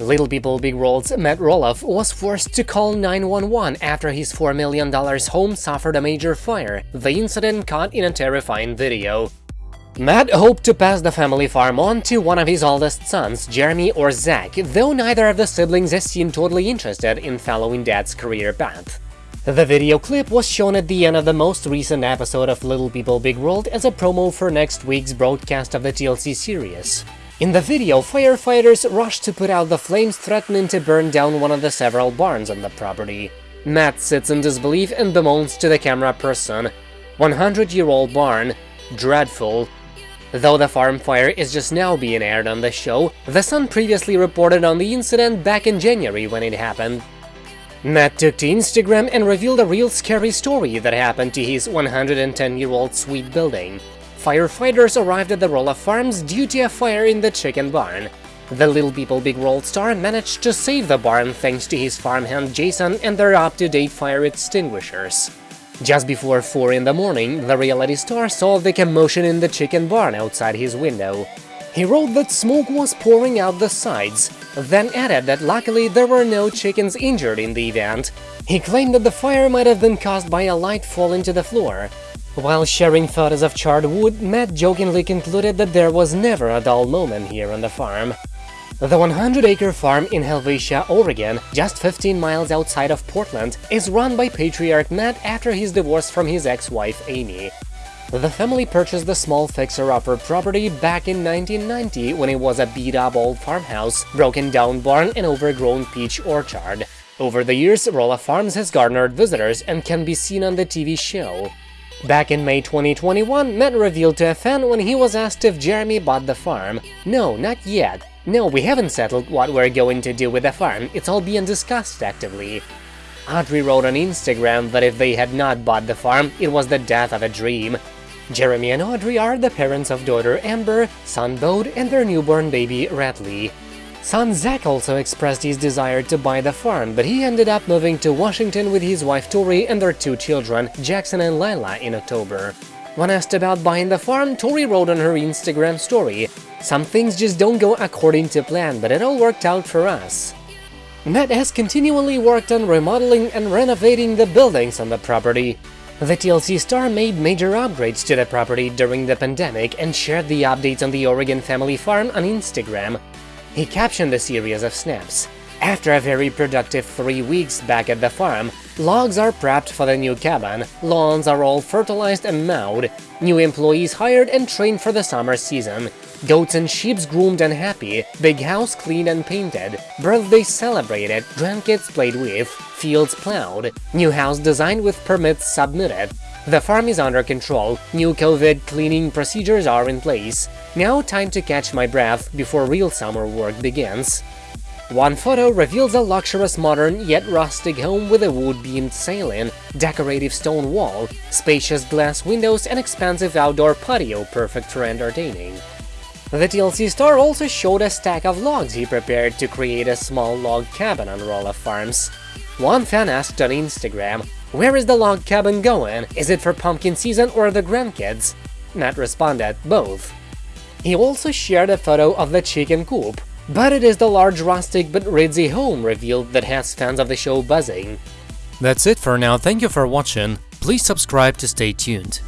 Little People Big World's Matt Roloff was forced to call 911 after his $4 million home suffered a major fire, the incident caught in a terrifying video. Matt hoped to pass the family farm on to one of his oldest sons, Jeremy or Zach, though neither of the siblings is seen totally interested in following dad's career path. The video clip was shown at the end of the most recent episode of Little People Big World as a promo for next week's broadcast of the TLC series. In the video, firefighters rush to put out the flames threatening to burn down one of the several barns on the property. Matt sits in disbelief and bemoans to the camera person, 100-year-old barn, dreadful. Though the farm fire is just now being aired on the show, The Sun previously reported on the incident back in January when it happened. Matt took to Instagram and revealed a real scary story that happened to his 110-year-old sweet building. Firefighters arrived at the Roloff Farms due to a fire in the chicken barn. The Little People Big World star managed to save the barn thanks to his farmhand Jason and their up-to-date fire extinguishers. Just before 4 in the morning, the reality star saw the commotion in the chicken barn outside his window. He wrote that smoke was pouring out the sides, then added that luckily there were no chickens injured in the event. He claimed that the fire might have been caused by a light falling to the floor, while sharing photos of charred wood, Matt jokingly concluded that there was never a dull moment here on the farm. The 100-acre farm in Helvetia, Oregon, just 15 miles outside of Portland, is run by patriarch Matt after his divorce from his ex-wife Amy. The family purchased the small fixer-upper property back in 1990 when it was a beat-up old farmhouse, broken-down barn and overgrown peach orchard. Over the years, Roloff Farms has garnered visitors and can be seen on the TV show. Back in May 2021, Matt revealed to a fan when he was asked if Jeremy bought the farm. No, not yet. No, we haven't settled what we're going to do with the farm, it's all being discussed actively. Audrey wrote on Instagram that if they had not bought the farm, it was the death of a dream. Jeremy and Audrey are the parents of daughter Ember, son Bode, and their newborn baby Radley. Son Zach also expressed his desire to buy the farm, but he ended up moving to Washington with his wife Tori and their two children, Jackson and Lila, in October. When asked about buying the farm, Tori wrote on her Instagram story, Some things just don't go according to plan, but it all worked out for us. Matt has continually worked on remodeling and renovating the buildings on the property. The TLC star made major upgrades to the property during the pandemic and shared the updates on the Oregon family farm on Instagram, he captioned a series of snaps. After a very productive three weeks back at the farm, logs are prepped for the new cabin, lawns are all fertilized and mowed, new employees hired and trained for the summer season, goats and sheep groomed and happy, big house cleaned and painted, birthdays celebrated, grandkids played with, fields plowed, new house designed with permits submitted, the farm is under control, new COVID cleaning procedures are in place. Now time to catch my breath before real summer work begins. One photo reveals a luxurious modern yet rustic home with a wood-beamed ceiling, decorative stone wall, spacious glass windows and expansive outdoor patio perfect for entertaining. The TLC star also showed a stack of logs he prepared to create a small log cabin on Roloff Farms. One fan asked on Instagram, where is the log cabin going? Is it for pumpkin season or the grandkids? Matt responded, both. He also shared a photo of the chicken coop, but it is the large rustic but ritzy home revealed that has fans of the show buzzing. That's it for now, thank you for watching, please subscribe to stay tuned.